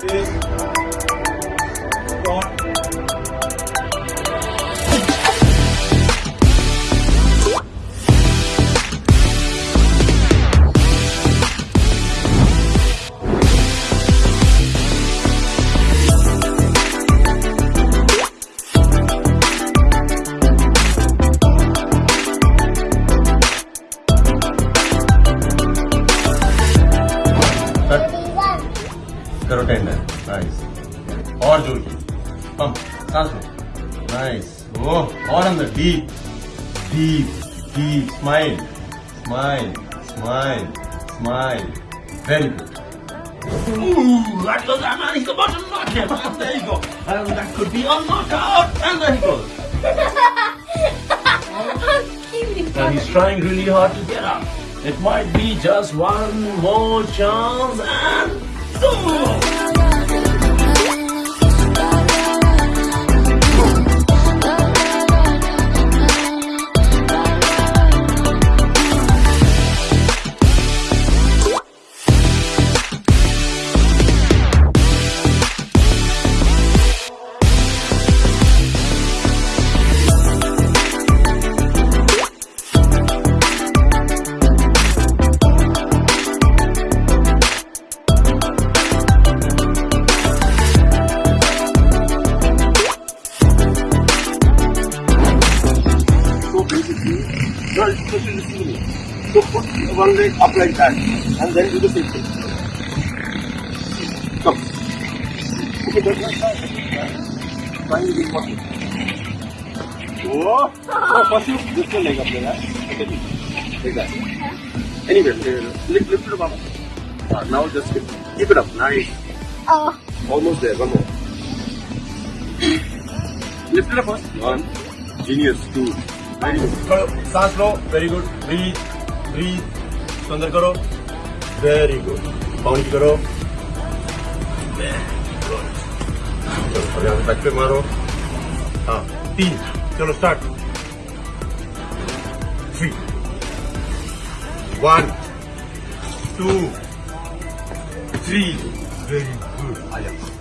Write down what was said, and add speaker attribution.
Speaker 1: Yeah. करो tender nice और जोर की पंप सांस लो नाइस वो और अंदर deep deep deep smile smile smile smile very good Ooh, that was a man. He's the bottom knockout. And there you go. And that could be a knockout. And there he goes. And he's trying really hard to get up. It might be just one more chance and
Speaker 2: 哦。You are especially listening. So put one leg up like that and then do the same thing. Come. Okay, that's like that. Finally, this one. Oh, no, first you this one leg up there. Like that. Anyway, uh, lift, lift it up. Ah, now just keep, keep it up. Nice.
Speaker 3: Oh,
Speaker 2: Almost there. One more. Lift it up first. One. Genius. Two. Very good.
Speaker 1: करो सांस लो very good breathe breathe अंदर करो very good bounce करो चलो अब यहाँ back पे मारो हाँ तीन चलो start three one two three very good आ जाओ